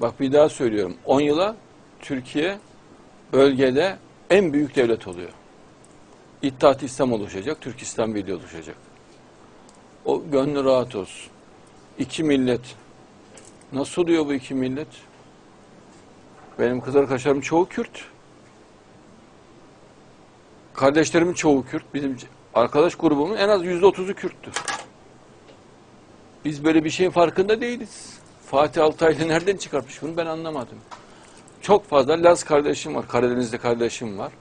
Bak bir daha söylüyorum. 10 yıla Türkiye bölgede en büyük devlet oluyor. İttihat İslam oluşacak, Türk İslam Birliği oluşacak. O gönlü rahat olsun. İki millet. Nasıl oluyor bu iki millet? Benim kız arkadaşlarım çoğu Kürt. Kardeşlerimin çoğu Kürt. Bizim arkadaş grubumun en az yüzde otuzu Kürttü. Biz böyle bir şeyin farkında değiliz. Fatih Altaylı nereden çıkartmış bunu ben anlamadım. Çok fazla Laz kardeşim var, Karadeniz'de kardeşim var.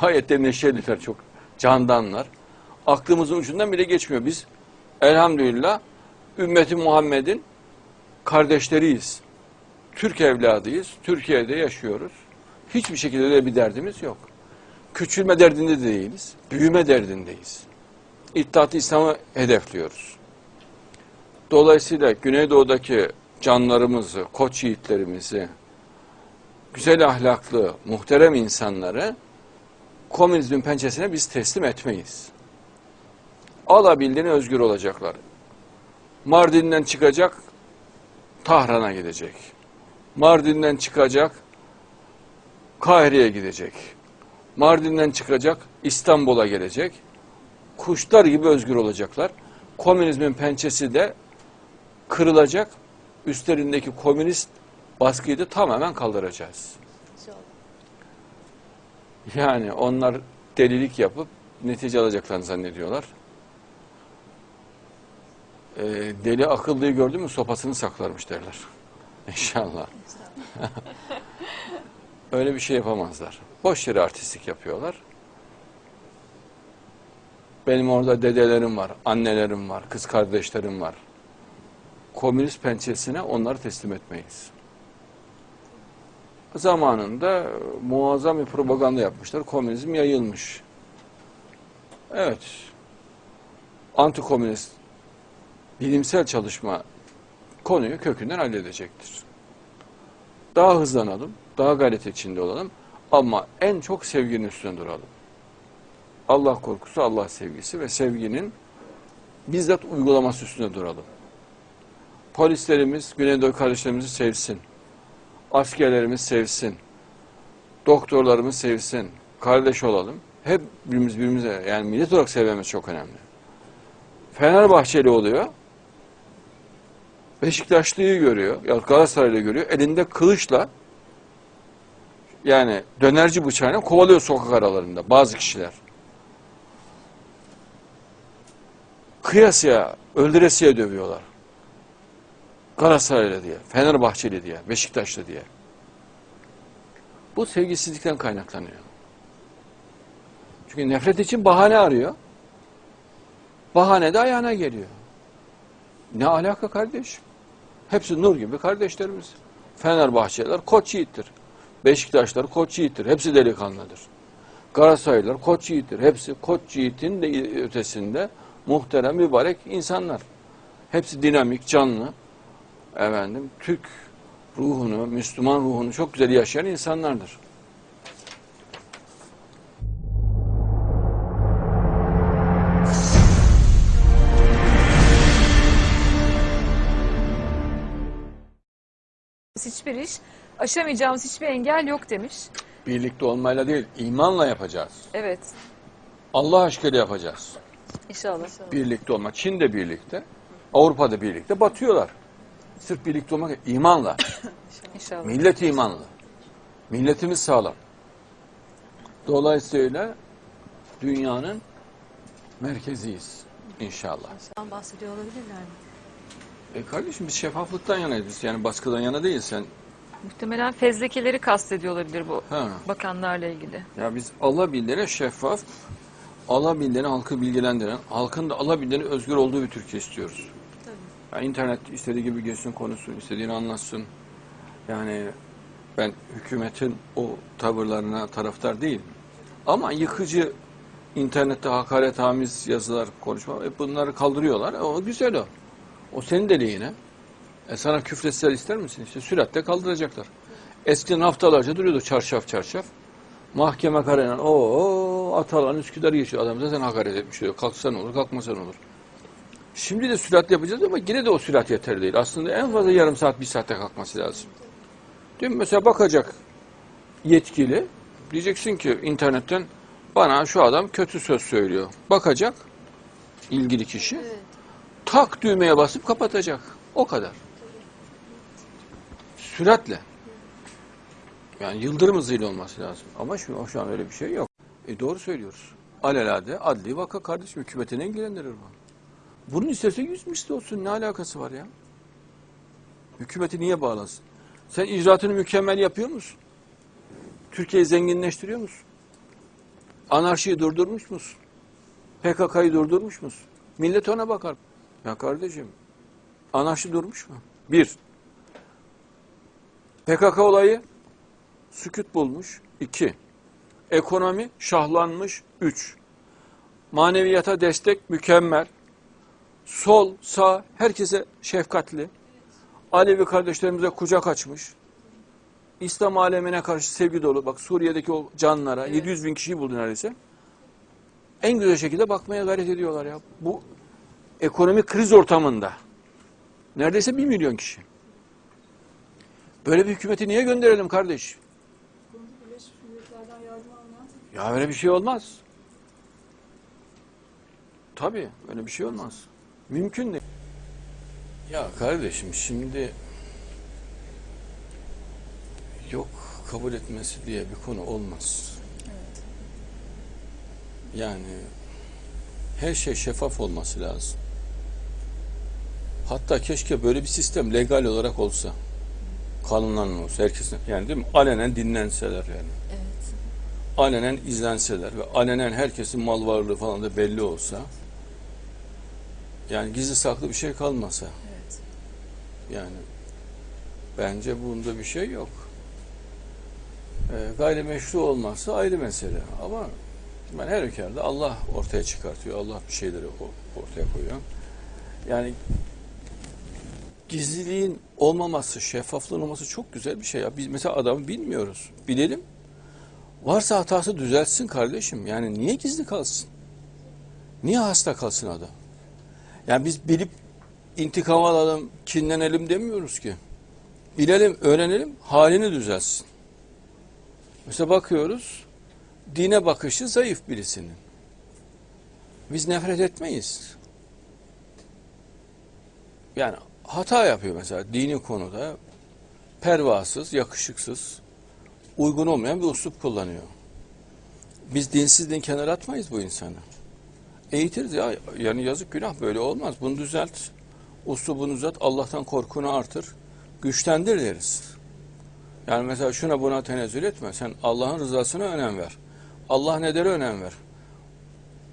Gayet de neşeliler, çok candanlar. Aklımızın ucundan bile geçmiyor. Biz elhamdülillah ümmeti Muhammed'in kardeşleriyiz. Türk evladıyız. Türkiye'de yaşıyoruz. Hiçbir şekilde de bir derdimiz yok. Küçülme derdinde de değiliz. Büyüme derdindeyiz. İttihat-ı İslam'ı hedefliyoruz. Dolayısıyla Güneydoğu'daki canlarımızı, koç yiğitlerimizi, güzel ahlaklı, muhterem insanları komünizmin pençesine biz teslim etmeyiz. Alabildiğine özgür olacaklar. Mardin'den çıkacak, Tahran'a gidecek. Mardin'den çıkacak, Kahire'ye gidecek. Mardin'den çıkacak, İstanbul'a gelecek. Kuşlar gibi özgür olacaklar. Komünizmin pençesi de kırılacak. Üstlerindeki komünist baskıyı da tamamen kaldıracağız. Yani onlar delilik yapıp netice alacaklarını zannediyorlar. Ee, deli akıllıyı gördü mü sopasını saklarmış derler. İnşallah. Öyle bir şey yapamazlar. Boş yere artistlik yapıyorlar. Benim orada dedelerim var, annelerim var, kız kardeşlerim var. Komünist pençesine onları teslim etmeyiz. Zamanında muazzam bir propaganda yapmışlar. Komünizm yayılmış. Evet. Antikomünist bilimsel çalışma konuyu kökünden halledecektir. Daha hızlanalım, daha gayret içinde olalım ama en çok sevginin üstünde duralım. Allah korkusu, Allah sevgisi ve sevginin bizzat uygulaması üstünde duralım. Polislerimiz Güneydoğu kardeşlerimizi sevsin. Askerlerimiz sevsin. Doktorlarımız sevsin. Kardeş olalım. Hep birbirimiz birbirimize yani millet olarak sevmemiz çok önemli. Fenerbahçeli oluyor. Beşiktaşlıyı görüyor. Ya Galatasaraylı görüyor. Elinde kılıçla yani dönerci bıçağıyla kovalıyor sokak aralarında bazı kişiler. Kıyasıya, öldüresiye dövüyorlar. Galatasaraylı diye, Fenerbahçeli diye, Beşiktaşlı diye. Bu sevgisizlikten kaynaklanıyor. Çünkü nefret için bahane arıyor. Bahane de ayağına geliyor. Ne alaka kardeşim? Hepsi nur gibi kardeşlerimiz. Fenerbahçeliler koç yiğittir. Beşiktaşlar koç yiğittir. Hepsi delikanlıdır. Galatasaraylılar koç yiğittir. Hepsi koç yiğitin de ötesinde muhterem, mübarek insanlar. Hepsi dinamik, canlı. Efendim, Türk ruhunu, Müslüman ruhunu çok güzel yaşayan insanlardır. Hiçbir iş, aşamayacağımız hiçbir engel yok demiş. Birlikte olmayla değil, imanla yapacağız. Evet. Allah aşkıyla yapacağız. İnşallah. Birlikte olmak. Çin de birlikte, Avrupa'da birlikte batıyorlar. Sırf birlikte olmak, imanla. İnşallah. Millet imanlı. Milletimiz sağlam. Dolayısıyla dünyanın merkeziyiz inşallah. Bundan bahsediyor olabilirler mi? E kardeşim biz şeffaflıktan yanayız. Yani baskıdan yana değil sen. Muhtemelen fezlekeleri kastediyor olabilir bu Ha. bakanlarla ilgili. Ya biz alabildiğine şeffaf, alabildiğine halkı bilgilendiren, halkın da alabildiğine özgür olduğu bir Türkiye istiyoruz. Yani internet istediği gibi geçsin konuşsun, istediğini anlatsın. Yani ben hükümetin o tavırlarına taraftar değilim. Ama yıkıcı internette hakaretamiz yazılar, konuşma e bunları kaldırıyorlar. E o güzel o. O senin deliğine. E sana küfretseler ister misin? İşte süratle kaldıracaklar. Eskiden haftalarca duruyordu çarşaf çarşaf. Mahkeme kararıyla o Atalan Üsküdar geçiyor. Adam zaten hakaret etmiş diyor. Kalksan olur, kalkmasan olur. Şimdi de sürat yapacağız ama yine de o sürat yeterli değil. Aslında en fazla yarım saat, bir saatte kalkması lazım. Değil mi? Mesela bakacak yetkili. Diyeceksin ki internetten bana şu adam kötü söz söylüyor. Bakacak ilgili kişi. Evet. Tak düğmeye basıp kapatacak. O kadar. Süratle. Yani yıldırım hızıyla olması lazım. Ama şu, şu an öyle bir şey yok. E doğru söylüyoruz. Alelade adli vaka kardeşim hükümetine ilgilendirir bu. Bunun istese yüz misli olsun ne alakası var ya? Hükümeti niye bağlasın? Sen icraatını mükemmel yapıyor musun? Türkiye'yi zenginleştiriyor musun? Anarşiyi durdurmuş musun? PKK'yı durdurmuş musun? Millet ona bakar. Ya kardeşim, anarşi durmuş mu? Bir, PKK olayı sükut bulmuş. İki, ekonomi şahlanmış. Üç, maneviyata destek mükemmel. Sol, sağ, herkese şefkatli. Alevi kardeşlerimize kucak açmış. İslam alemine karşı sevgi dolu. Bak Suriye'deki o canlara 700 bin kişiyi buldu neredeyse. En güzel şekilde bakmaya gayret ediyorlar ya. Bu ekonomik kriz ortamında. Neredeyse bir milyon kişi. Böyle bir hükümeti niye gönderelim kardeş? Ya öyle bir şey olmaz. Tabii öyle bir şey olmaz. Mümkün değil. Ya kardeşim şimdi yok kabul etmesi diye bir konu olmaz. Yani her şey şeffaf olması lazım. Hatta keşke böyle bir sistem legal olarak olsa. Kanunlarla olsa herkesin yani değil mi? Alenen dinlenseler yani. Evet. Alenen izlenseler ve alenen herkesin mal varlığı falan da belli olsa. Yani gizli saklı bir şey kalmasa. Evet. Yani bence bunda bir şey yok. E, gayrimeşru olmazsa ayrı mesele. Ama ben her halükarda Allah ortaya çıkartıyor. Allah bir şeyleri ortaya koyuyor. Yani gizliliğin olmaması, şeffaflığın olması çok güzel bir şey ya. Biz mesela adamı bilmiyoruz. Bilelim. Varsa hatası düzeltsin kardeşim. Yani niye gizli kalsın? Niye hasta kalsın adam? Yani biz bilip intikam alalım, kinlenelim demiyoruz ki. Bilelim, öğrenelim, halini düzelsin. Mesela bakıyoruz, dine bakışı zayıf birisinin. Biz nefret etmeyiz. Yani hata yapıyor mesela dini konuda pervasız, yakışıksız, uygun olmayan bir uslup kullanıyor. Biz dinsizliğin kenara atmayız bu insanı. Eğitiriz ya yani yazık günah böyle olmaz. Bunu düzelt. Uslubunu düzelt. Allah'tan korkunu artır. Güçlendir deriz. Yani mesela şuna buna tenezzül etme. Sen Allah'ın rızasına önem ver. Allah ne der önem ver.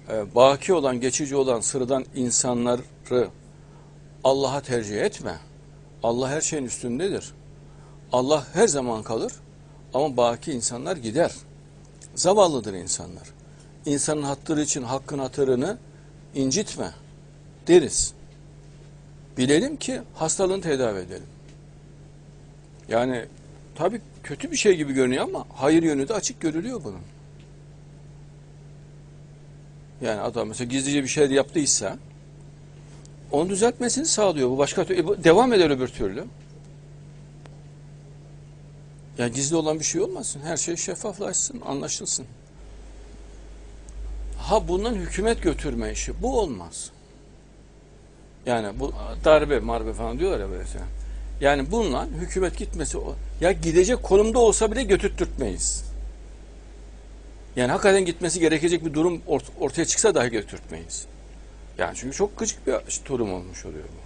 Ee, baki olan, geçici olan, sıradan insanları Allah'a tercih etme. Allah her şeyin üstündedir. Allah her zaman kalır ama baki insanlar gider. Zavallıdır insanlar. İnsanın hatırı için hakkın hatırını incitme deriz. Bilelim ki hastalığını tedavi edelim. Yani tabii kötü bir şey gibi görünüyor ama hayır yönü de açık görülüyor bunun. Yani adam mesela gizlice bir şey yaptıysa onu düzeltmesini sağlıyor. Bu başka türlü, e, devam eder öbür türlü. Yani gizli olan bir şey olmasın. Her şey şeffaflaşsın, anlaşılsın. Ha bundan hükümet götürme işi. Bu olmaz. Yani bu darbe marbe falan diyorlar ya böyle şey. Yani bununla hükümet gitmesi ya gidecek konumda olsa bile götürtmeyiz. Yani hakikaten gitmesi gerekecek bir durum ort- ortaya çıksa dahi götürtmeyiz. Yani çünkü çok gıcık bir durum olmuş oluyor bu.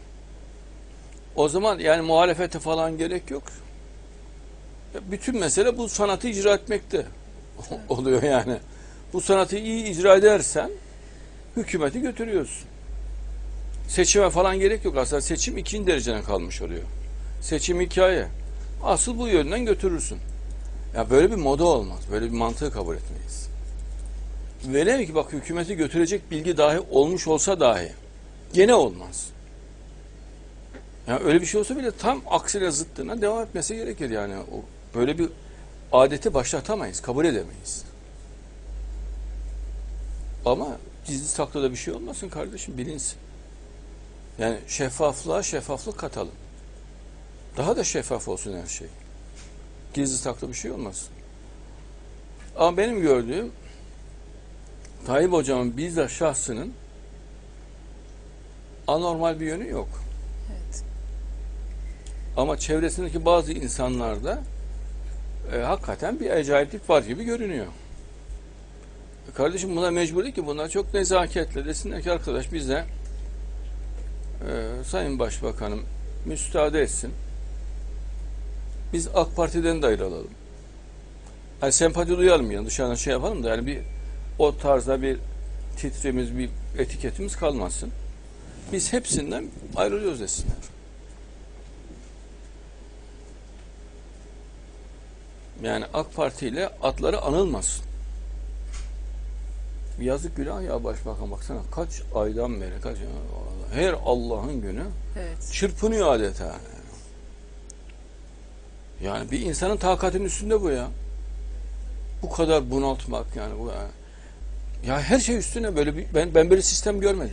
O zaman yani muhalefete falan gerek yok. Ya Bütün mesele bu sanatı icra etmekte oluyor yani. Bu sanatı iyi icra edersen hükümeti götürüyorsun. Seçime falan gerek yok. Aslında seçim ikinci dereceden kalmış oluyor. Seçim hikaye. Asıl bu yönden götürürsün. Ya böyle bir moda olmaz. Böyle bir mantığı kabul etmeyiz. Velev ki bak hükümeti götürecek bilgi dahi olmuş olsa dahi gene olmaz. Yani öyle bir şey olsa bile tam aksine zıttına devam etmesi gerekir yani. O, böyle bir adeti başlatamayız, kabul edemeyiz. Ama gizli saklı da bir şey olmasın kardeşim bilinsin. Yani şeffaflığa şeffaflık katalım. Daha da şeffaf olsun her şey. Gizli saklı bir şey olmasın. Ama benim gördüğüm Tayyip Hocam'ın bizzat şahsının anormal bir yönü yok. Evet. Ama çevresindeki bazı insanlarda e, hakikaten bir acayiplik var gibi görünüyor. Kardeşim buna mecbur ki bunlar çok nezaketle desinler ki arkadaş bize e, Sayın Başbakanım müsaade etsin. Biz AK Parti'den de ayrılalım. Yani sempati duyalım yani dışarıdan şey yapalım da yani bir o tarzda bir titremiz, bir etiketimiz kalmasın. Biz hepsinden ayrılıyoruz desinler. Yani AK Parti ile atları anılmasın. Yazık günah ya başbakan baksana kaç aydan beri kaç her Allah'ın günü Evet. çırpınıyor adeta. Yani bir insanın takatinin üstünde bu ya. Bu kadar bunaltmak yani bu ya. Ya her şey üstüne böyle bir ben ben böyle sistem görmedim.